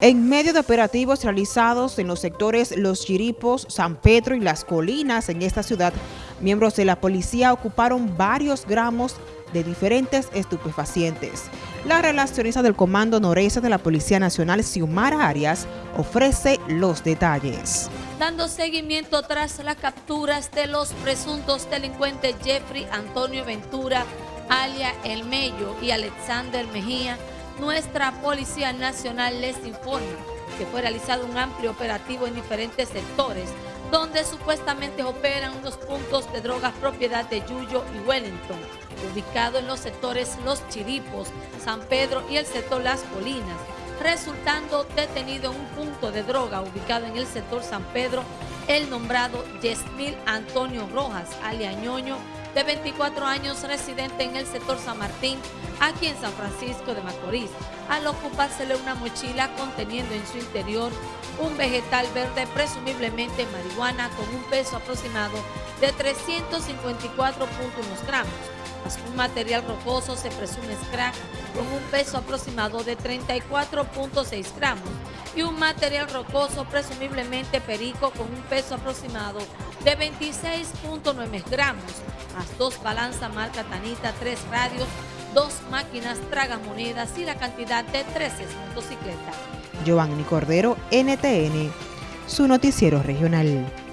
En medio de operativos realizados en los sectores Los Chiripos, San Pedro y Las Colinas en esta ciudad, miembros de la policía ocuparon varios gramos de diferentes estupefacientes. La relacionista del Comando Noreste de la Policía Nacional, Xiomara Arias, ofrece los detalles. Dando seguimiento tras las capturas de los presuntos delincuentes Jeffrey Antonio Ventura, alia El Mello y Alexander Mejía, nuestra Policía Nacional les informa que fue realizado un amplio operativo en diferentes sectores donde supuestamente operan unos puntos de drogas propiedad de Yuyo y Wellington, ubicado en los sectores Los Chiripos, San Pedro y el sector Las Colinas, resultando detenido en un punto de droga ubicado en el sector San Pedro el nombrado Yesmil Antonio Rojas, aliañoño, de 24 años, residente en el sector San Martín, aquí en San Francisco de Macorís, al ocupársele una mochila conteniendo en su interior un vegetal verde, presumiblemente marihuana, con un peso aproximado de 354.1 gramos. Un material rocoso se presume crack con un peso aproximado de 34.6 gramos y un material rocoso presumiblemente perico con un peso aproximado de 26.9 gramos, más dos balanzas marca Tanita, tres radios, dos máquinas tragamonedas y la cantidad de 13 motocicletas. Giovanni Cordero, NTN, su noticiero regional.